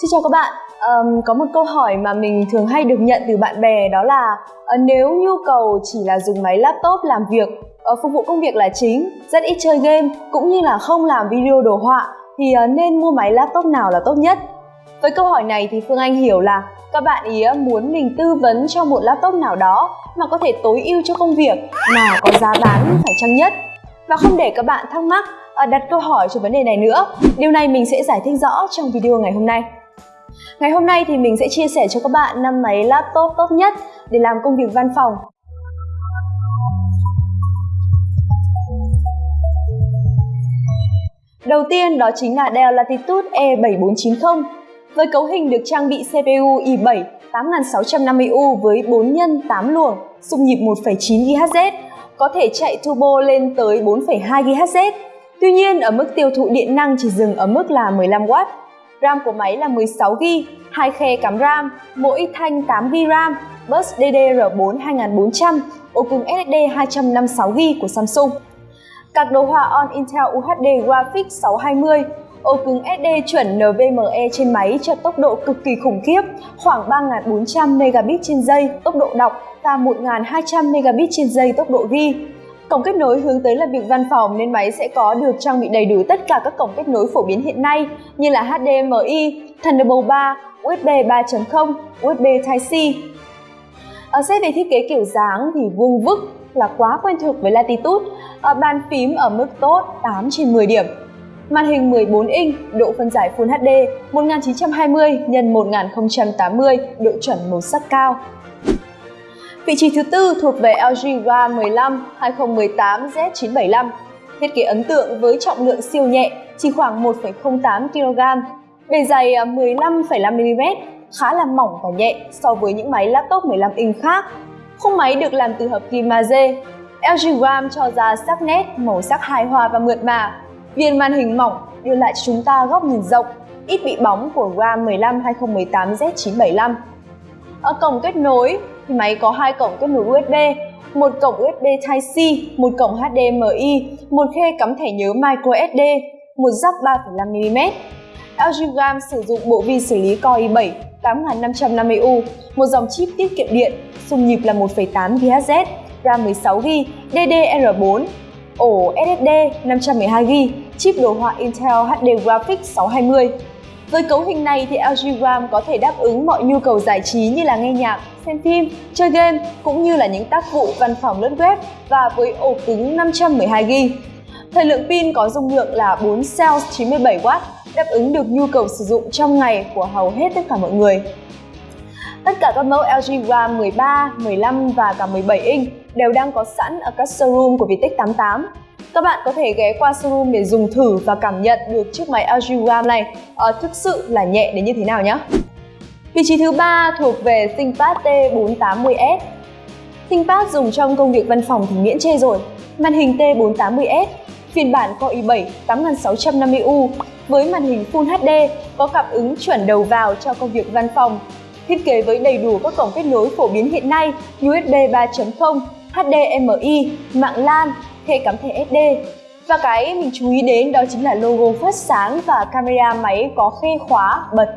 Xin chào các bạn. Um, có một câu hỏi mà mình thường hay được nhận từ bạn bè đó là uh, nếu nhu cầu chỉ là dùng máy laptop làm việc uh, phục vụ công việc là chính, rất ít chơi game cũng như là không làm video đồ họa thì uh, nên mua máy laptop nào là tốt nhất? Với câu hỏi này thì Phương Anh hiểu là các bạn ý muốn mình tư vấn cho một laptop nào đó mà có thể tối ưu cho công việc mà có giá bán phải chăng nhất. Và không để các bạn thắc mắc đặt câu hỏi cho vấn đề này nữa, điều này mình sẽ giải thích rõ trong video ngày hôm nay. Ngày hôm nay thì mình sẽ chia sẻ cho các bạn năm máy laptop tốt nhất để làm công việc văn phòng. Đầu tiên đó chính là Dell Latitude E7490 với cấu hình được trang bị CPU i7 8650U với 4 nhân 8 luồng, xung nhịp 1,9 GHz, có thể chạy turbo lên tới 4,2 GHz. Tuy nhiên, ở mức tiêu thụ điện năng chỉ dừng ở mức là 15W RAM của máy là 16GB, hai khe cắm RAM, mỗi thanh 8GB RAM, bus DDR4 2400, ổ cứng SSD 256GB của Samsung. Các đồ họa On Intel UHD Graphics 620, ổ cứng SD chuẩn NVMe trên máy cho tốc độ cực kỳ khủng khiếp, khoảng 3400 Mbps trên giây tốc độ đọc và 1200 Mbps trên giây tốc độ ghi. Cổng kết nối hướng tới làm việc văn phòng nên máy sẽ có được trang bị đầy đủ tất cả các cổng kết nối phổ biến hiện nay như là HDMI, Thunderbolt 3, USB 3.0, USB Type-C. Ở à, xét về thiết kế kiểu dáng thì vuông vức là quá quen thuộc với Latitude, ở bàn phím ở mức tốt 8 trên 10 điểm. Màn hình 14 inch, độ phân giải Full HD 1920 x 1080, độ chuẩn màu sắc cao. Vị trí thứ tư thuộc về LG GA 15 2018 Z975. Thiết kế ấn tượng với trọng lượng siêu nhẹ, chỉ khoảng 1,08 kg, bề dày à, 15,5mm, khá là mỏng và nhẹ so với những máy laptop 15 inch khác. Khung máy được làm từ hợp kim magie. LG Gram cho ra sắc nét, màu sắc hài hòa và mượt mà. Viên màn hình mỏng đưa lại chúng ta góc nhìn rộng, ít bị bóng của RAM 15 2018 Z975. Ở cổng kết nối thì máy có hai cổng kết nối USB, một cổng USB Type-C, một cổng HDMI, một khe cắm thẻ nhớ microSD, một jack 3,5mm. LG Gram sử dụng bộ vi xử lý Core i7 8550U, một dòng chip tiết kiệm điện, xung nhịp là 1,8 GHz, RAM 16GB, DDR4, ổ SSD 512GB, chip đồ họa Intel HD Graphics 620. Với cấu hình này thì LG Gram có thể đáp ứng mọi nhu cầu giải trí như là nghe nhạc, xem phim, chơi game cũng như là những tác vụ văn phòng lướt web và với ổ cứng 512GB. Thời lượng pin có dung lượng là 4 cells 97W, đáp ứng được nhu cầu sử dụng trong ngày của hầu hết tất cả mọi người. Tất cả các mẫu LG Gram 13, 15 và cả 17 inch đều đang có sẵn ở các showroom của Vietech 88 các bạn có thể ghé qua showroom để dùng thử và cảm nhận được chiếc máy LG Gram này uh, thực sự là nhẹ đến như thế nào nhé. Vị trí thứ ba thuộc về ThinkPad T480S. ThinkPad dùng trong công việc văn phòng thì miễn chê rồi. Màn hình T480S, phiên bản Core i7 8650U với màn hình Full HD có cảm ứng chuẩn đầu vào cho công việc văn phòng. Thiết kế với đầy đủ các cổng kết nối phổ biến hiện nay USB 3.0, HDMI, mạng LAN, khe cắm thẻ SD. Và cái mình chú ý đến đó chính là logo phát sáng và camera máy có khe khóa bật.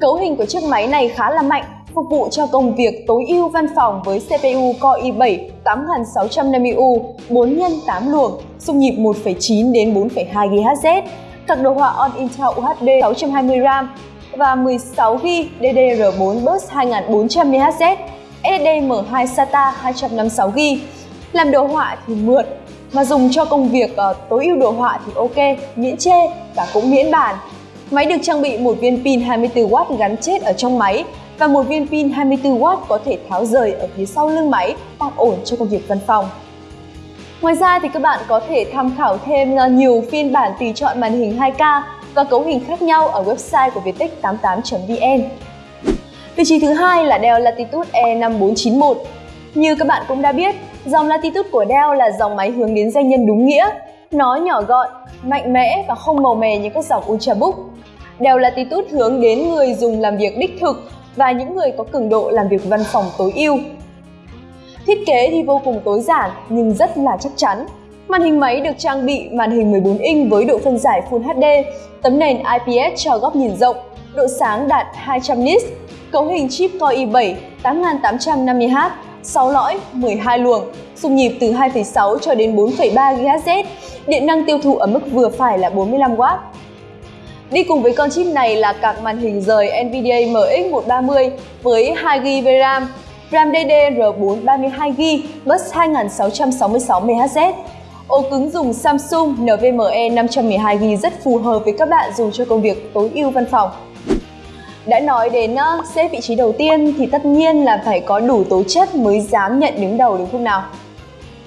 Cấu hình của chiếc máy này khá là mạnh, phục vụ cho công việc tối ưu văn phòng với CPU Core i7 8650U 4 x 8 luồng, xung nhịp 1,9 đến 4,2 GHz, card đồ họa On Intel UHD 620 RAM và 16GB DDR4 bus 2400 MHz, SSD M2 SATA 256GB. Làm đồ họa thì mượt, mà dùng cho công việc uh, tối ưu đồ họa thì ok, miễn chê và cũng miễn bàn. Máy được trang bị một viên pin 24W gắn chết ở trong máy và một viên pin 24W có thể tháo rời ở phía sau lưng máy tạm ổn cho công việc văn phòng. Ngoài ra thì các bạn có thể tham khảo thêm ờ, nhiều phiên bản tùy chọn màn hình 2K và cấu hình khác nhau ở website của Viettech 88.vn. Vị trí thứ hai là Dell Latitude E5491. Như các bạn cũng đã biết, dòng Latitude của Dell là dòng máy hướng đến doanh nhân đúng nghĩa. Nó nhỏ gọn, mạnh mẽ và không màu mè như các dòng Ultrabook. Dell Latitude hướng đến người dùng làm việc đích thực và những người có cường độ làm việc văn phòng tối ưu. Thiết kế thì vô cùng tối giản nhưng rất là chắc chắn. Màn hình máy được trang bị màn hình 14 inch với độ phân giải Full HD, tấm nền IPS cho góc nhìn rộng, độ sáng đạt 200 nits, cấu hình chip Core i7 8850H, 6 lõi, 12 luồng, xung nhịp từ 2,6 cho đến 4,3 GHz, điện năng tiêu thụ ở mức vừa phải là 45W. Đi cùng với con chip này là card màn hình rời NVIDIA MX130 với 2GB RAM, RAM DDR4 32GB, bus 2666 MHz. Ổ cứng dùng Samsung NVMe 512GB rất phù hợp với các bạn dùng cho công việc tối ưu văn phòng. Đã nói đến uh, xếp vị trí đầu tiên thì tất nhiên là phải có đủ tố chất mới dám nhận đứng đầu đúng không nào?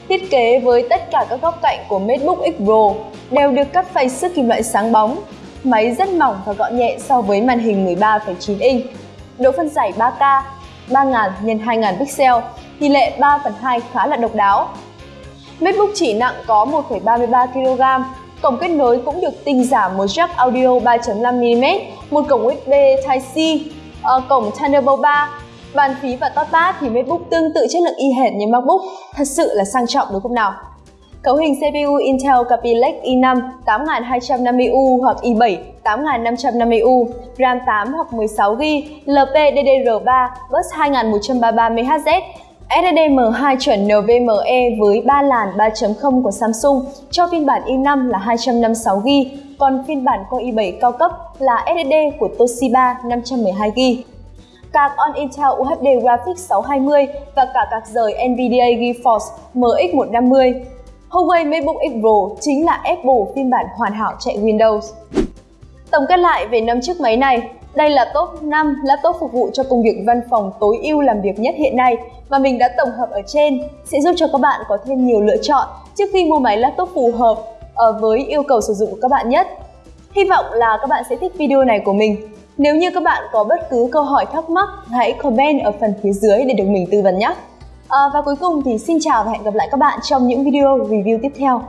Thiết kế với tất cả các góc cạnh của MacBook X Pro đều được cắt phay sức kim loại sáng bóng, máy rất mỏng và gọn nhẹ so với màn hình 13,9 inch. Độ phân giải 3K, 3000 x 2000 pixel, tỷ lệ 3 phần 2 khá là độc đáo. MacBook chỉ nặng có 1,33 kg, cổng kết nối cũng được tinh giảm một jack audio 3.5mm, một cổng USB Type-C, ờ, cổng Thunderbolt 3, bàn phím và touchpad thì MacBook tương tự chất lượng y hệt như MacBook, thật sự là sang trọng đúng không nào? Cấu hình CPU Intel Kaby Lake i5 8250U hoặc i7 8550U, RAM 8 hoặc 16GB, LPDDR3, bus 2133MHz, SSD-M2 chuẩn NVMe với 3 làn 3.0 của Samsung cho phiên bản i5 là 256GB, còn phiên bản Core i7 cao cấp là SSD của Toshiba 512GB. Card on Intel UHD Graphics 620 và cả card rời NVIDIA GeForce MX150. Huawei MacBook X Pro chính là Apple phiên bản hoàn hảo chạy Windows. Tổng kết lại về năm chiếc máy này, đây là top 5 laptop phục vụ cho công việc văn phòng tối ưu làm việc nhất hiện nay mà mình đã tổng hợp ở trên sẽ giúp cho các bạn có thêm nhiều lựa chọn trước khi mua máy laptop phù hợp ờ, với yêu cầu sử dụng của các bạn nhất. Hy vọng là các bạn sẽ thích video này của mình. Nếu như các bạn có bất cứ câu hỏi thắc mắc, hãy comment ở phần phía dưới để được mình tư vấn nhé. À, và cuối cùng thì xin chào và hẹn gặp lại các bạn trong những video review tiếp theo.